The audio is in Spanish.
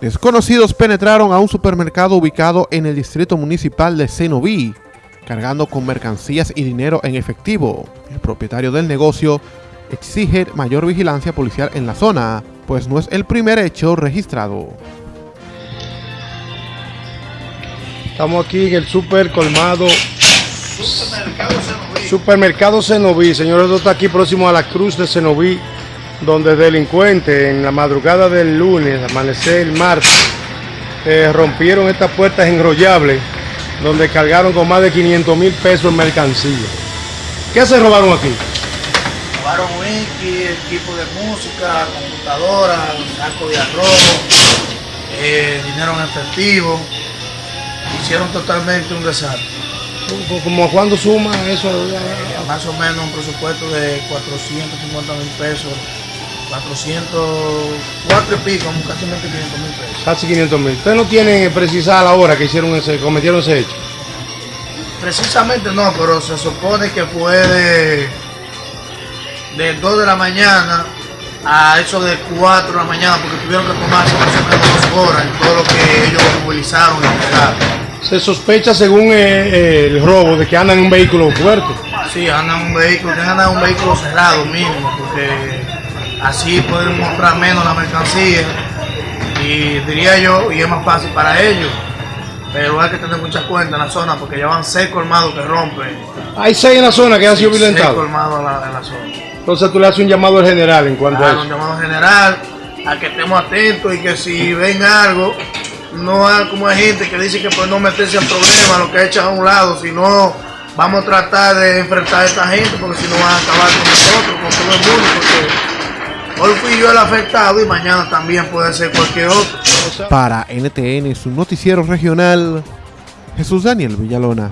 Desconocidos penetraron a un supermercado ubicado en el distrito municipal de Cenoví, cargando con mercancías y dinero en efectivo. El propietario del negocio exige mayor vigilancia policial en la zona, pues no es el primer hecho registrado. Estamos aquí en el super colmado Supermercado Cenoví. Señores, esto está aquí próximo a la cruz de Cenoví donde delincuentes en la madrugada del lunes, amanecer el martes, eh, rompieron estas puertas enrollables donde cargaron con más de 500 mil pesos en mercancía. ¿Qué se robaron aquí? Robaron wiki, equipo de música, computadora, saco de arroz, eh, dinero en efectivo. Hicieron totalmente un desastre. ¿Cómo cuándo suma eso? más o menos un presupuesto de 450 mil pesos 404 y pico, casi 500 mil pesos. Casi 500 mil. ¿Ustedes no tienen precisada la hora que hicieron ese, cometieron ese hecho? Precisamente no, pero se supone que fue de, de 2 de la mañana a eso de 4 de la mañana, porque tuvieron que tomarse más o menos dos horas en todo lo que ellos movilizaron y entregaron. Se sospecha según eh, eh, el robo de que andan en un vehículo fuerte. Sí, andan en un vehículo, que andan en un vehículo cerrado mínimo, porque así pueden mostrar menos la mercancía y diría yo, y es más fácil para ellos. Pero hay que tener mucha cuenta en la zona porque ya van seis colmados que rompen. Hay seis en la zona que han sido violentados. Seis colmados en la, zona. Entonces tú le haces un llamado al general en cuanto a eso. Un llamado general a que estemos atentos y que si ven algo, no hay como hay gente que dice que por no meterse en problemas, lo que echan a un lado, sino vamos a tratar de enfrentar a esta gente porque si no van a acabar con nosotros, con todo el mundo, porque Hoy fui yo el afectado y mañana también puede ser cualquier otro. Para NTN, su noticiero regional, Jesús Daniel Villalona.